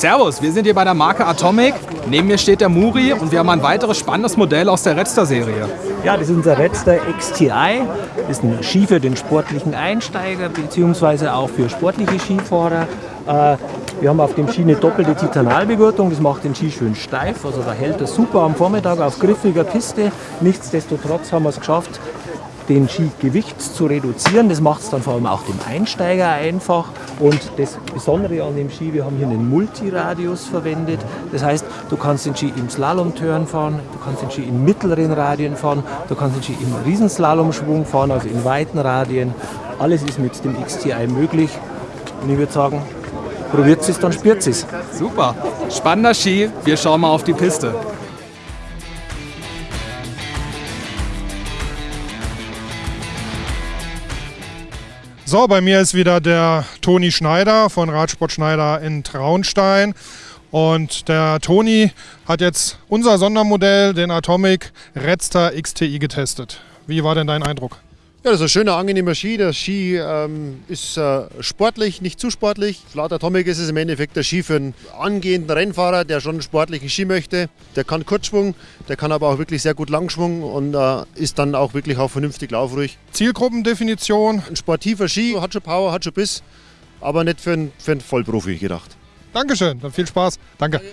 Servus, wir sind hier bei der Marke Atomic. Neben mir steht der Muri und wir haben ein weiteres spannendes Modell aus der Redster-Serie. Ja, das ist unser Redster XTI. Das ist ein Ski für den sportlichen Einsteiger beziehungsweise auch für sportliche Skifahrer. Äh, wir haben auf dem Ski eine doppelte Titanalbegurtung, das macht den Ski schön steif, also da hält er super am Vormittag auf griffiger Piste. Nichtsdestotrotz haben wir es geschafft, den Skigewicht zu reduzieren. Das macht es dann vor allem auch dem Einsteiger einfach. Und das Besondere an dem Ski, wir haben hier einen Multiradius verwendet. Das heißt, du kannst den Ski im Slalomturn fahren, du kannst den Ski in mittleren Radien fahren, du kannst den Ski im Riesenslalomschwung fahren, also in weiten Radien. Alles ist mit dem XTI möglich. Und ich würde sagen, probiert es, dann spürt es. Super, spannender Ski. Wir schauen mal auf die Piste. So, bei mir ist wieder der Toni Schneider von Radsport Schneider in Traunstein. Und der Toni hat jetzt unser Sondermodell, den Atomic Redster XTI, getestet. Wie war denn dein Eindruck? Ja, das ist ein schöner, angenehmer Ski. Der Ski ähm, ist äh, sportlich, nicht zu sportlich. Laut Atomic ist es im Endeffekt der Ski für einen angehenden Rennfahrer, der schon einen sportlichen Ski möchte. Der kann Kurzschwung, der kann aber auch wirklich sehr gut Langschwung und äh, ist dann auch wirklich auch vernünftig laufruhig. Zielgruppendefinition? Ein sportiver Ski, hat schon Power, hat schon Biss, aber nicht für einen, für einen Vollprofi gedacht. Dankeschön, dann viel Spaß. Danke. Danke.